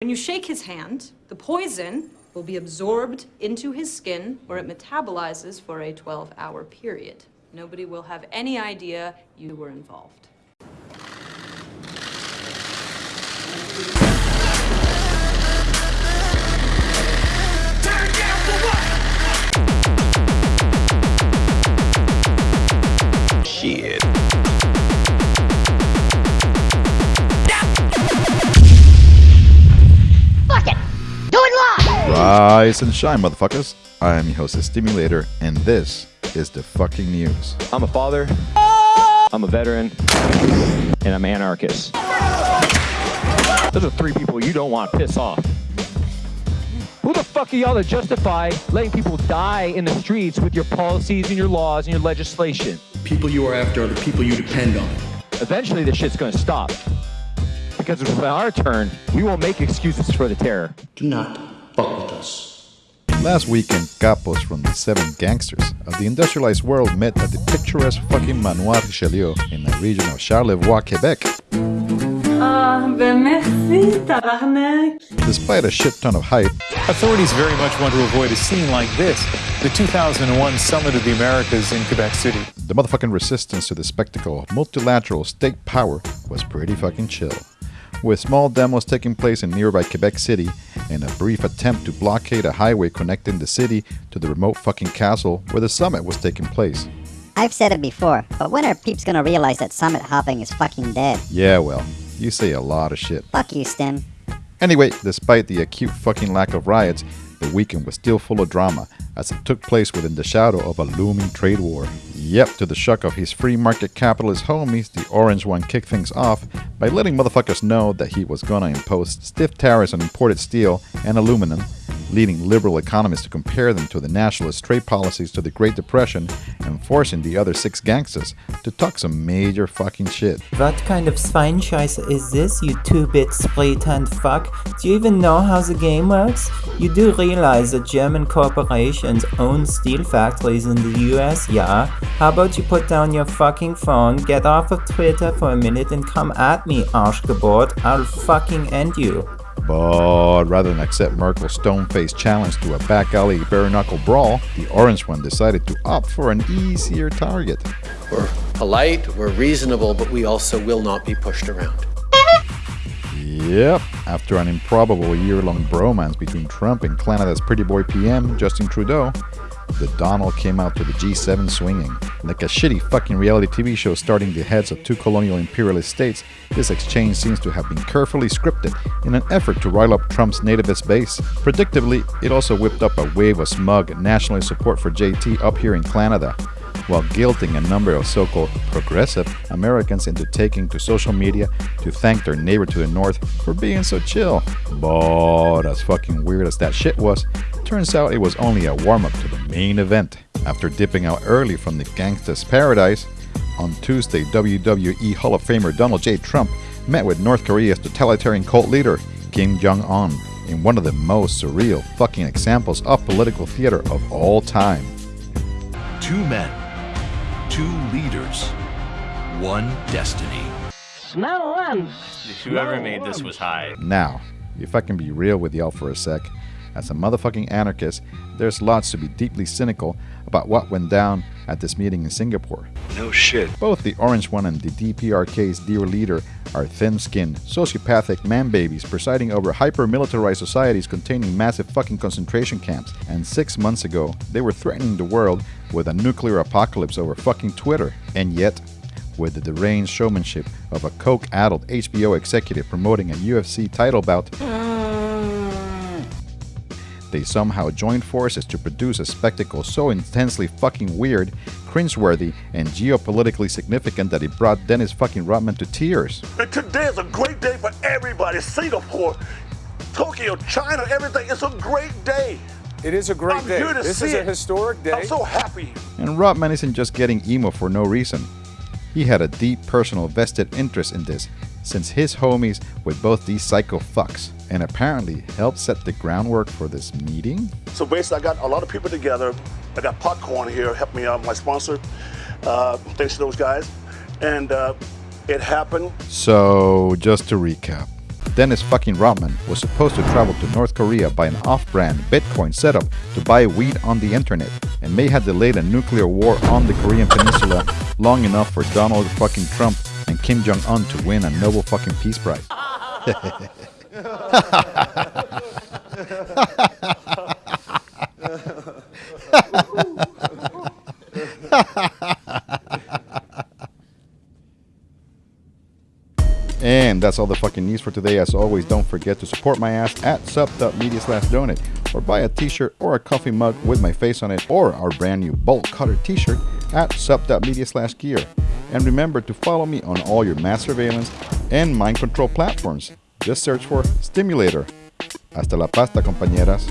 When you shake his hand, the poison will be absorbed into his skin where it metabolizes for a 12-hour period. Nobody will have any idea you were involved. Rise and shine, motherfuckers. I am your host, the Stimulator, and this is the fucking news. I'm a father. I'm a veteran. And I'm anarchist. Those are three people you don't want to piss off. Who the fuck are y'all to justify letting people die in the streets with your policies and your laws and your legislation? people you are after are the people you depend on. Eventually, this shit's gonna stop. Because when our turn, we won't make excuses for the terror. Do not fuck with us. Last weekend, capos from the seven gangsters of the industrialized world met at the picturesque fucking Manoir Richelieu in the region of Charlevoix, Quebec. Ah, ben merci, tabarnak. Despite a shit ton of hype, Authorities very much want to avoid a scene like this the 2001 Summit of the Americas in Quebec City. the motherfucking resistance to the spectacle of multilateral state power was pretty fucking chill. With small demos taking place in nearby Quebec City and a brief attempt to blockade a highway connecting the city to the remote fucking castle where the summit was taking place. I've said it before, but when are peeps gonna realize that summit hopping is fucking dead? Yeah, well, you say a lot of shit. Fuck you, Stim. Anyway, despite the acute fucking lack of riots, the weekend was still full of drama as it took place within the shadow of a looming trade war. Yep, to the shock of his free market capitalist homies, the Orange One kicked things off by letting motherfuckers know that he was gonna impose stiff tariffs on imported steel and aluminum, leading liberal economists to compare them to the nationalist trade policies to the Great Depression and forcing the other six gangsters to talk some major fucking shit. What kind of Scheiße is this, you two-bit spray-tanned fuck? Do you even know how the game works? You do realize that German corporations own steel factories in the US, yeah? How about you put down your fucking phone, get off of Twitter for a minute and come at me, Arschgebot. I'll fucking end you. But rather than accept Merkel's stone-faced challenge to a back alley bare-knuckle brawl, the Orange One decided to opt for an easier target. We're polite, we're reasonable, but we also will not be pushed around. Yep, after an improbable year-long bromance between Trump and Canada's pretty boy PM, Justin Trudeau, the Donald came out to the G7 swinging. Like a shitty fucking reality TV show starting the heads of two colonial imperialist states, this exchange seems to have been carefully scripted in an effort to rile up Trump's nativist base. Predictably, it also whipped up a wave of smug nationalist support for JT up here in Canada, while guilting a number of so-called progressive Americans into taking to social media to thank their neighbor to the north for being so chill. But as fucking weird as that shit was, turns out it was only a warm-up to the main event. After dipping out early from the gangsta's paradise, on Tuesday WWE Hall of Famer Donald J. Trump met with North Korea's totalitarian cult leader Kim Jong-un in one of the most surreal fucking examples of political theater of all time. Two men, two leaders, one destiny. Smell one. Whoever made this was high. Now, if I can be real with y'all for a sec, as a motherfucking anarchist, there's lots to be deeply cynical about what went down at this meeting in Singapore. No shit. Both the Orange One and the DPRK's dear leader are thin skinned, sociopathic man babies presiding over hyper militarized societies containing massive fucking concentration camps. And six months ago, they were threatening the world with a nuclear apocalypse over fucking Twitter. And yet, with the deranged showmanship of a coke addled HBO executive promoting a UFC title bout, mm. They somehow joined forces to produce a spectacle so intensely fucking weird, cringeworthy, and geopolitically significant that it brought Dennis fucking Rodman to tears. And today is a great day for everybody. Singapore, Tokyo, China, everything. It's a great day. It is a great I'm day. here to This see is a historic day. I'm so happy. And Rodman isn't just getting emo for no reason. He had a deep personal vested interest in this, since his homies with both these psycho fucks, and apparently helped set the groundwork for this meeting? So basically, I got a lot of people together. I got PotCoin here, help me out, my sponsor. Uh, thanks to those guys. And uh, it happened. So, just to recap Dennis fucking Rodman was supposed to travel to North Korea by an off-brand Bitcoin setup to buy weed on the internet, and may have delayed a nuclear war on the Korean peninsula long enough for Donald fucking Trump and Kim Jong-un to win a Nobel fucking Peace Prize. And that's all the fucking news for today. As always, don't forget to support my ass at sub.media slash donate or buy a t-shirt or a coffee mug with my face on it or our brand new bolt cutter t-shirt at sub.media slash gear. And remember to follow me on all your mass surveillance and mind control platforms. Just search for Stimulator. Hasta la pasta, compañeras.